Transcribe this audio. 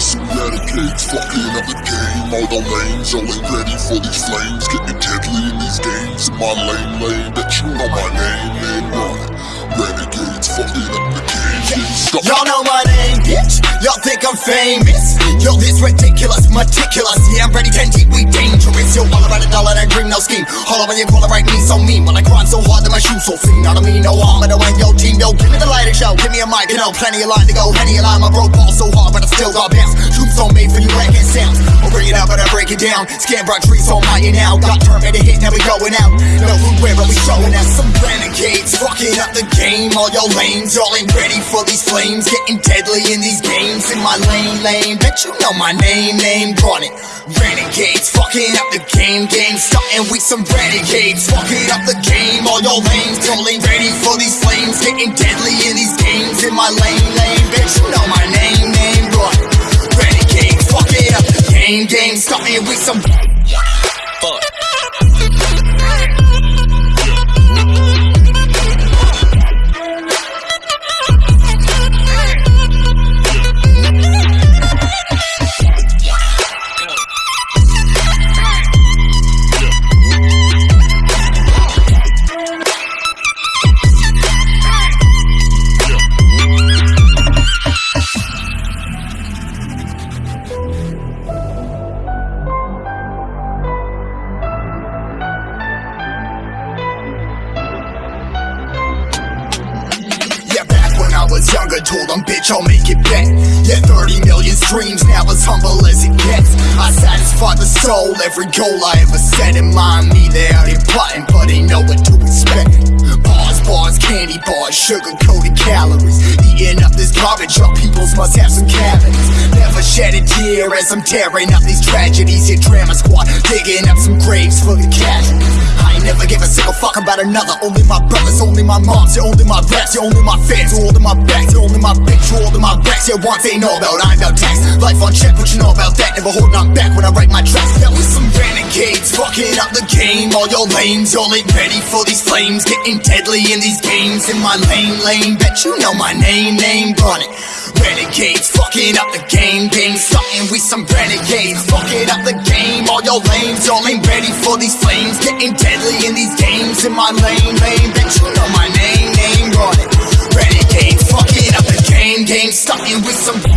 Renegades fucking up the game All the lanes, all ain't ready for these flames Getting deadly in these games In my lane, lane Bet you know my name, name run Renegades fucking up the game Y'all know my name, bitch. Y'all think I'm famous. Yo, this ridiculous, meticulous. Yeah, I'm ready, 10 deep, we dangerous. Yo, all about a dollar that green, no scheme. All over you call it right, me so mean. When I grind so hard that my shoes so thin. Not me, no harm, and I win yo team. Yo, give me the lighter show, give me a mic, you know, plenty of line to go. Henny a line, my broke ball so hard, but I still got bounce. Troops so made for you wrecking sounds. I'll bring it out, but I break it down. Scan brought trees so mighty now. Got turn made a hit, now we going out. No food where, but we showing out some renegades. Fucking up the game, all your lanes. Y'all ain't ready for these flames. Getting deadly in these games. In my lane, lane. Bet you know my name, name. Run it. Renegades, fucking up the game, game. Starting with some renegades. Fucking up the game, all your lanes. Y'all ain't ready for these flames. Getting deadly in these games. In my lane, lane. Bet you know my name. The game, game. Starting with some. Fuck. I told them, bitch, I'll make it back. Yeah, 30 million streams, now as humble as it gets. I satisfy the soul, every goal I ever set in mind. Me, they out here plotting, but they know what to expect. Bars, bars, candy bars, sugar coated calories. Eating up this garbage, your peoples must have some cavities. Never shed a tear as I'm tearing up these tragedies. Your drama squad digging up some graves for the casualties. I ain't never give a single fuck about another. Only my brothers, only my moms, you're only my raps, you're only my fans, you're only my backs, Yeah, one thing know about, I'm about tax. Life on check, what you know about that? Never holding on back when I write my tracks. Now we some renegades, fucking up the game. All your lanes, y'all ain't ready for these flames. Getting deadly in these games. In my lane, lane, bet you know my name, name, run it. Renegades, fucking up the game, game. Starting with some renegades, fucking up the game. All your lanes, y'all ain't ready for these flames. Getting deadly in these games. In my lane, lane, bet you know Starting with some.